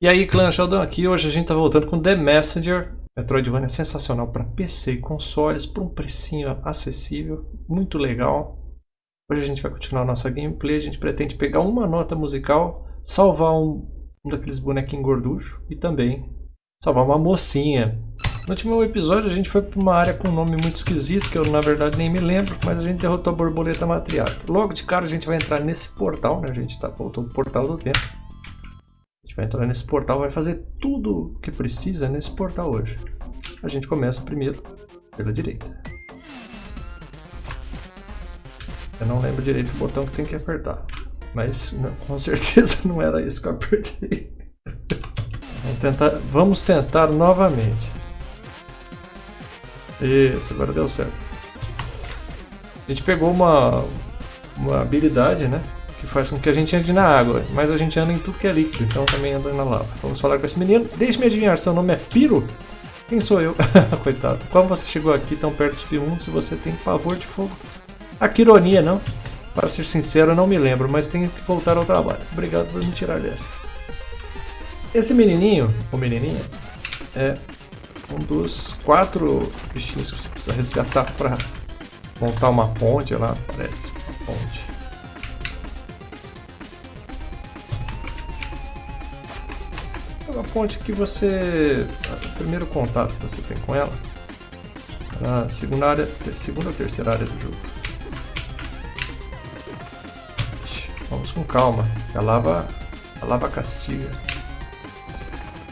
E aí, clã Sheldon aqui. Hoje a gente tá voltando com The Messenger. Metroidvania sensacional para PC e consoles por um precinho acessível, muito legal. Hoje a gente vai continuar nossa gameplay. A gente pretende pegar uma nota musical, salvar um, um daqueles bonequinhos gorduchos e também salvar uma mocinha. No último episódio a gente foi para uma área com um nome muito esquisito, que eu na verdade nem me lembro, mas a gente derrotou a borboleta matriarca. Logo de cara a gente vai entrar nesse portal, né? A gente tá voltou o portal do tempo vai entrar nesse portal, vai fazer tudo o que precisa nesse portal hoje. A gente começa primeiro pela direita. Eu não lembro direito do botão que tem que apertar. Mas não, com certeza não era isso que eu apertei. Vamos tentar, vamos tentar novamente. Isso, agora deu certo. A gente pegou uma, uma habilidade, né? Faz com que a gente ande na água, mas a gente anda em tudo que é líquido, então também anda na lava. Vamos falar com esse menino. Deixe-me adivinhar, seu nome é Piro? Quem sou eu? Coitado. Como você chegou aqui tão perto do submundo se você tem pavor de fogo? Ah, que ironia, não? Para ser sincero, não me lembro, mas tenho que voltar ao trabalho. Obrigado por me tirar dessa. Esse menininho, ou menininha, é um dos quatro bichinhos que você precisa resgatar para montar uma ponte lá, parece. Ponte. Ponte que você... Primeiro contato que você tem com ela na segunda, área, segunda ou terceira área do jogo. Vamos com calma, a lava, a lava castiga.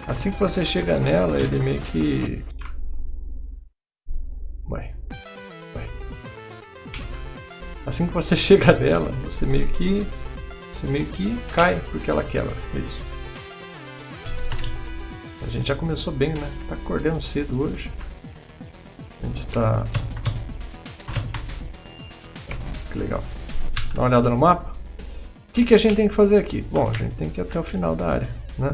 Assim que você chega nela, ele meio que... Vai, vai. Assim que você chega nela, você meio que... Você meio que cai porque ela quebra, é isso. Gente já começou bem, né? Tá acordando cedo hoje. A gente tá... Que legal. Dá uma olhada no mapa. O que, que a gente tem que fazer aqui? Bom, a gente tem que ir até o final da área, né?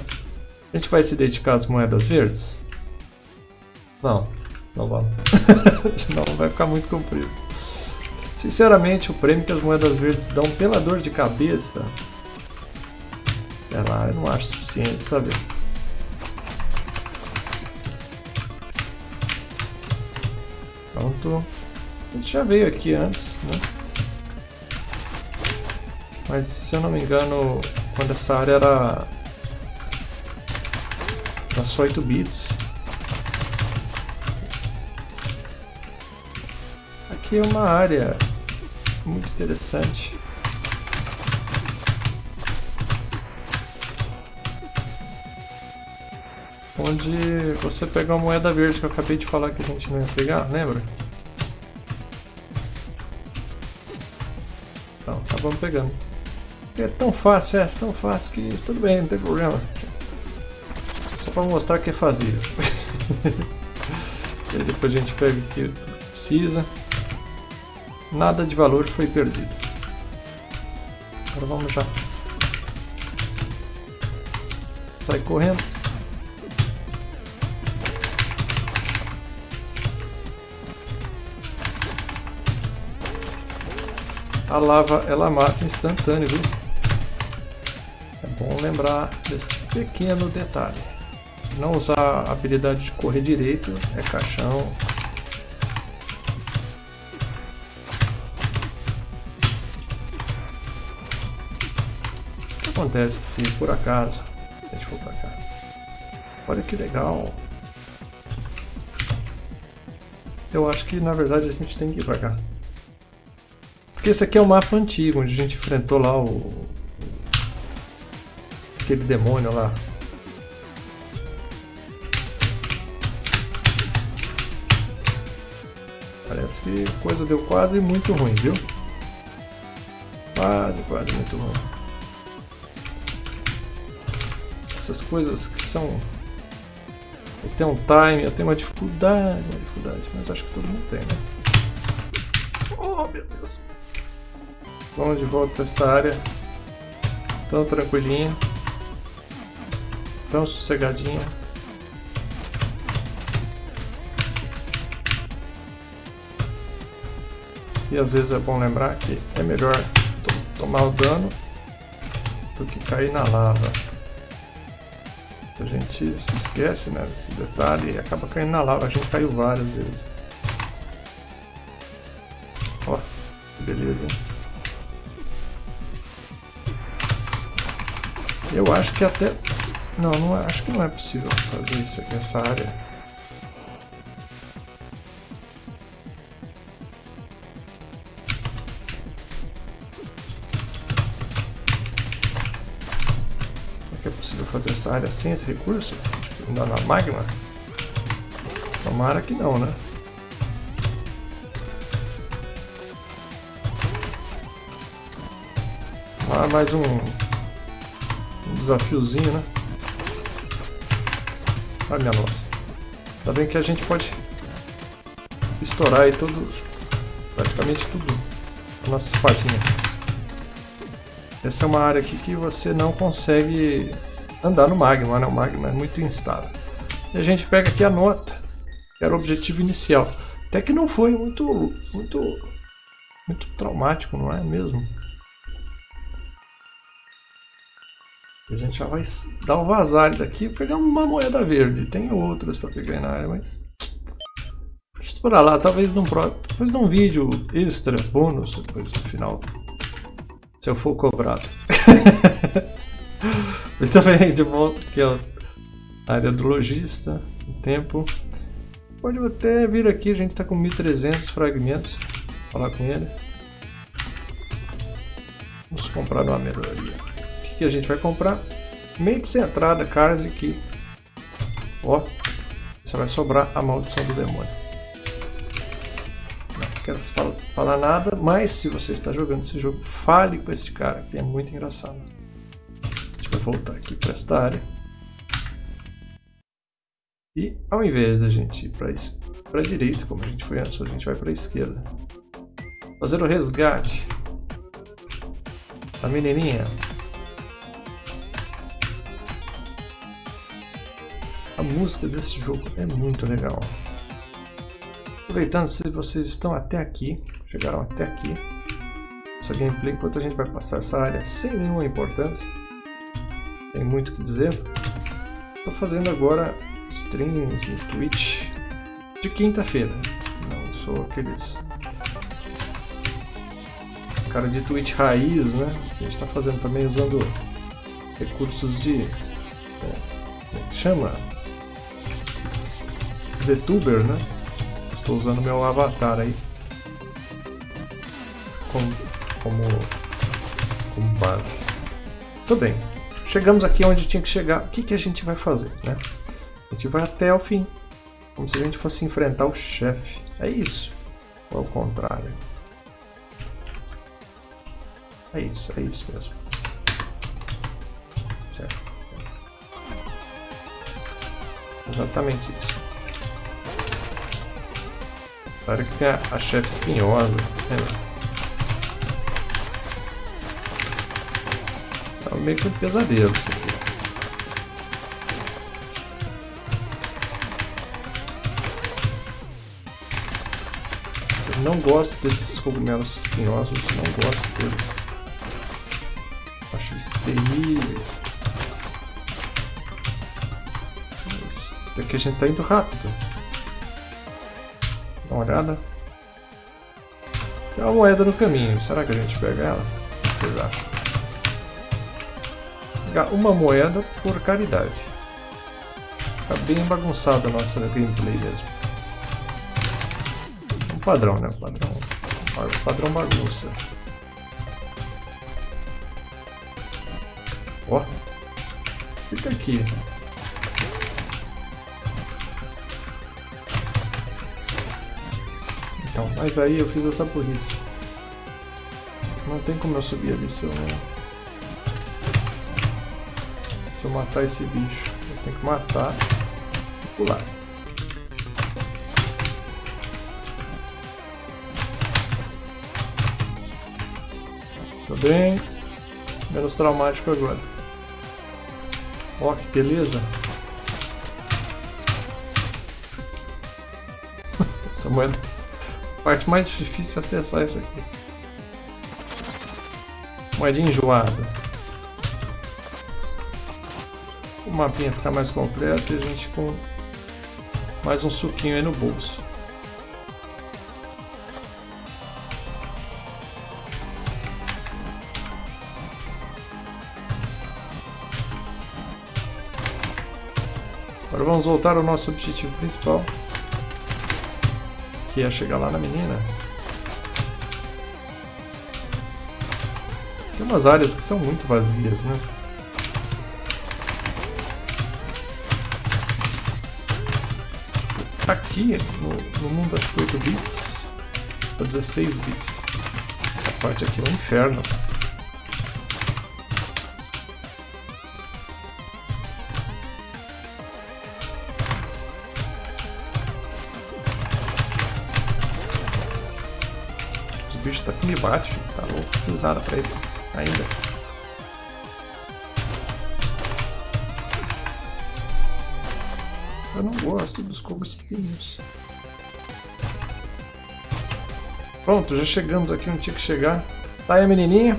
A gente vai se dedicar às moedas verdes? Não, não vamos. Senão vai ficar muito comprido. Sinceramente, o prêmio que as moedas verdes dão pela dor de cabeça, sei lá, eu não acho suficiente, sabe? Pronto. A gente já veio aqui antes, né? Mas se eu não me engano, quando essa área era, era só 8 bits. Aqui é uma área muito interessante. onde você pega uma moeda verde que eu acabei de falar que a gente não ia pegar, lembra? Acabamos pegando. É tão fácil, é tão fácil que tudo bem, não tem problema. Só para mostrar que é fazia. e aí depois a gente pega o que precisa. Nada de valor foi perdido. Agora vamos já. Sai correndo. A lava ela mata instantâneo, viu? É bom lembrar desse pequeno detalhe. Não usar a habilidade de correr direito, é caixão. O que acontece se por acaso a gente for pra cá? Olha que legal! Eu acho que na verdade a gente tem que ir pra cá. Porque esse aqui é o mapa antigo, onde a gente enfrentou lá o... Aquele demônio lá. Parece que a coisa deu quase muito ruim, viu? Quase, quase muito ruim. Essas coisas que são... Tem um time, eu tenho uma dificuldade, uma dificuldade, mas acho que todo mundo tem, né? Oh, meu Deus. Vamos de volta para esta área. Tão tranquilinha. Tão sossegadinha. E às vezes é bom lembrar que é melhor tomar o dano do que cair na lava. A gente se esquece né, desse detalhe e acaba caindo na lava. A gente caiu várias vezes. Ó, que beleza. Eu acho que até... Não, não é, acho que não é possível fazer isso aqui nessa área. fazer essa área sem esse recurso? Ainda na magma? Tomara que não, né? Ah, mais um desafiozinho, né? Ai minha nossa. Tá bem que a gente pode estourar aí todo, praticamente tudo a nossa espadinha. Essa é uma área aqui que você não consegue andar no magma, né? O magma é muito instável. E a gente pega aqui a nota, que era o objetivo inicial. Até que não foi muito, muito, muito traumático, não é mesmo? A gente já vai dar um vazar daqui e pegar uma moeda verde. Tem outras para pegar na área, mas... Deixa eu lá, talvez num, próximo, talvez num vídeo extra, bônus, depois no final. Se eu for cobrado. E também de volta aqui, ó. Área do lojista, tempo. Pode até vir aqui, a gente está com 1300 fragmentos. Falar com ele. Vamos comprar uma melhoria. A gente vai comprar? Meio de centrada, Cars aqui. Ó, você vai sobrar a maldição do demônio. Não quero falar nada, mas se você está jogando esse jogo, fale com esse cara, que é muito engraçado vai voltar aqui para esta área. E ao invés da gente ir para a direita, como a gente foi antes, a gente vai para a esquerda. Fazer o resgate da menininha. A música desse jogo é muito legal. Aproveitando, se vocês estão até aqui, chegaram até aqui, essa gameplay, enquanto a gente vai passar essa área sem nenhuma importância, tem muito o que dizer. Estou fazendo agora streams no Twitch de quinta-feira. Não sou aqueles cara de Twitch raiz, né? A gente está fazendo também usando recursos de é, como é que chama? VTuber, né? Estou usando meu avatar aí como, como, como base. Tudo bem. Chegamos aqui onde tinha que chegar. O que, que a gente vai fazer? Né? A gente vai até o fim. Como se a gente fosse enfrentar o chefe. É isso. Ou ao contrário? É isso, é isso mesmo. Certo. Exatamente isso. Claro que tem a, a chefe espinhosa. Né? meio que um pesadelo isso aqui. Eu não gosto desses cogumelos espinhosos, não gosto deles. Acho eles terríveis. Mas daqui a gente tá indo rápido. Dá uma olhada. Tem uma moeda no caminho, será que a gente pega ela? O que vocês acham? uma moeda por caridade. Tá bem bagunçada a nossa gameplay mesmo. Um padrão, né? Padrão, padrão bagunça. Ó, fica aqui. Então, mas aí eu fiz essa burrice. Não tem como eu subir ali se eu se eu matar esse bicho. Eu tenho que matar e pular. Tá bem. Menos traumático agora. Ó, que beleza. Essa moeda. Parte mais difícil é acessar isso aqui. Moedinha enjoada. o mapinha ficar mais completo e a gente com mais um suquinho aí no bolso. Agora vamos voltar ao nosso objetivo principal, que é chegar lá na menina. Tem umas áreas que são muito vazias, né? Aqui, no, no mundo acho que 8 bits, ou 16 bits, essa parte aqui é um inferno. Os bichos tá que me bate, tá louco, não fiz nada pra eles ainda. Eu não gosto dos espinhos. Pronto, já chegamos aqui onde tinha que chegar. Tá aí menininha.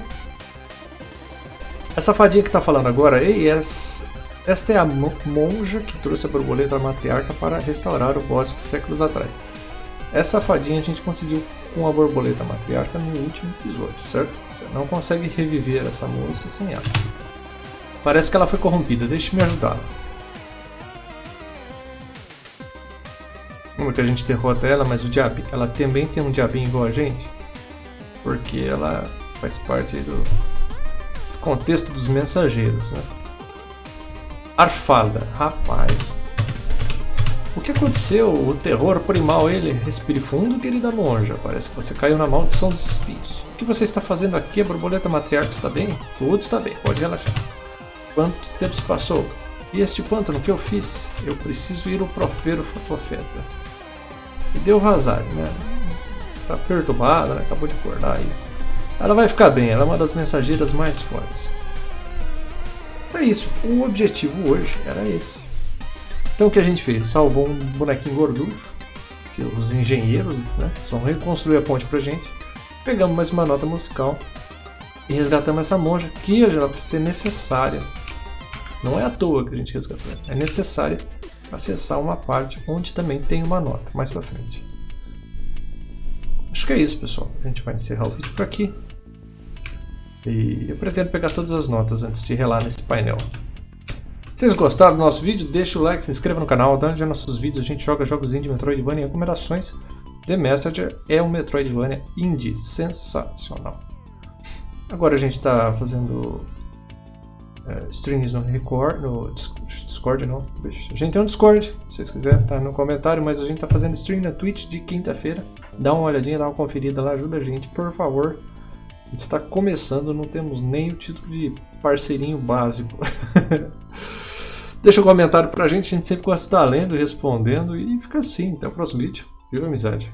Essa fadinha que tá falando agora, ei, essa, esta é a monja que trouxe a borboleta matriarca para restaurar o bosque séculos atrás. Essa fadinha a gente conseguiu com a borboleta matriarca no último episódio, certo? Você não consegue reviver essa moça sem ela. Parece que ela foi corrompida, deixe-me ajudá-la. Como que a gente derrota ela, mas o diabo, ela também tem um diabinho igual a gente? Porque ela faz parte do contexto dos mensageiros, né? Arfalda, rapaz. O que aconteceu? O terror primal ele respire fundo, querida monja. Parece que você caiu na maldição dos espíritos. O que você está fazendo aqui? A borboleta matriarca está bem? Tudo está bem, pode relaxar. Quanto tempo se passou? E este pântano que eu fiz? Eu preciso ir ao profero profeta. E deu vazar, né? Tá perturbada, né? acabou de acordar aí. Ela vai ficar bem, ela é uma das mensageiras mais fortes. É isso, o objetivo hoje era esse. Então o que a gente fez? Salvou um bonequinho gorducho, que os engenheiros né, reconstruir a ponte pra gente. Pegamos mais uma nota musical e resgatamos essa monja, que já vai ser necessária. Não é à toa que a gente resgatou, é necessária acessar uma parte onde também tem uma nota mais para frente. Acho que é isso, pessoal. A gente vai encerrar o vídeo por aqui. E eu pretendo pegar todas as notas antes de relar nesse painel. Vocês gostaram do nosso vídeo, deixa o like, se inscreva no canal, onde nossos vídeos a gente joga jogos indie Metroidvania e recomendações. The Messenger é um Metroidvania indie sensacional. Agora a gente está fazendo streams no Record, no Discord não. A gente tem um Discord, se vocês quiserem, tá no comentário, mas a gente tá fazendo stream na Twitch de quinta-feira. Dá uma olhadinha, dá uma conferida lá, ajuda a gente, por favor. A gente está começando, não temos nem o título de parceirinho básico. Deixa um comentário pra gente, a gente sempre gosta de estar lendo, respondendo e fica assim. Até o próximo vídeo. Viva amizade!